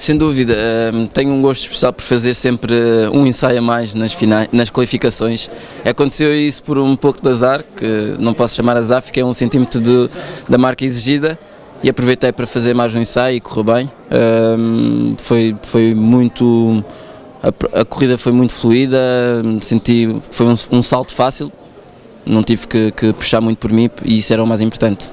Sem dúvida, hum, tenho um gosto especial por fazer sempre um ensaio a mais nas, finais, nas qualificações. Aconteceu isso por um pouco de azar, que não posso chamar azar, fiquei um centímetro de, da marca exigida e aproveitei para fazer mais um ensaio e correu bem. Um, foi, foi muito. A, a, corrida foi muito fluida, senti. Foi um, um salto fácil, não tive que, que puxar muito por mim e isso era o mais importante.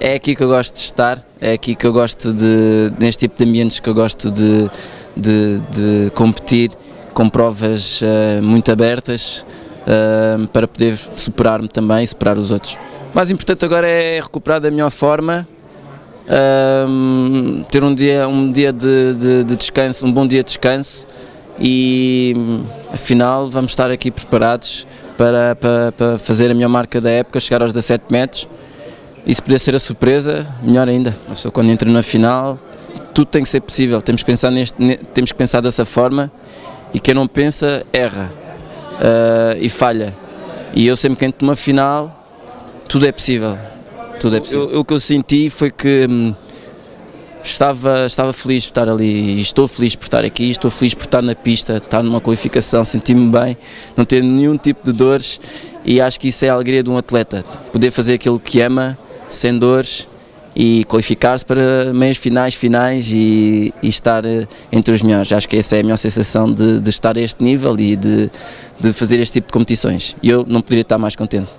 É aqui que eu gosto de estar, é aqui que eu gosto de, neste tipo de ambientes que eu gosto de, de, de competir com provas uh, muito abertas uh, para poder superar-me também e superar os outros. O mais importante agora é recuperar da melhor forma, uh, ter um dia, um dia de, de, de descanso, um bom dia de descanso e afinal vamos estar aqui preparados para, para, para fazer a melhor marca da época, chegar aos 17 metros e se puder ser a surpresa, melhor ainda. Só quando entro na final, tudo tem que ser possível. Temos que pensar, neste, temos que pensar dessa forma e quem não pensa, erra uh, e falha. E eu sempre que entro numa final, tudo é possível. Tudo é possível. Eu, o que eu senti foi que hum, estava, estava feliz por estar ali, estou feliz por estar aqui, estou feliz por estar na pista, estar numa qualificação, senti-me bem, não ter nenhum tipo de dores e acho que isso é a alegria de um atleta, poder fazer aquilo que ama sem dores e qualificar-se para meias finais, finais e, e, estar eh, entre os melhores. Acho que essa é a melhor sensação de, de estar a este nível e de, de fazer este tipo de competições. E eu não poderia estar mais contente.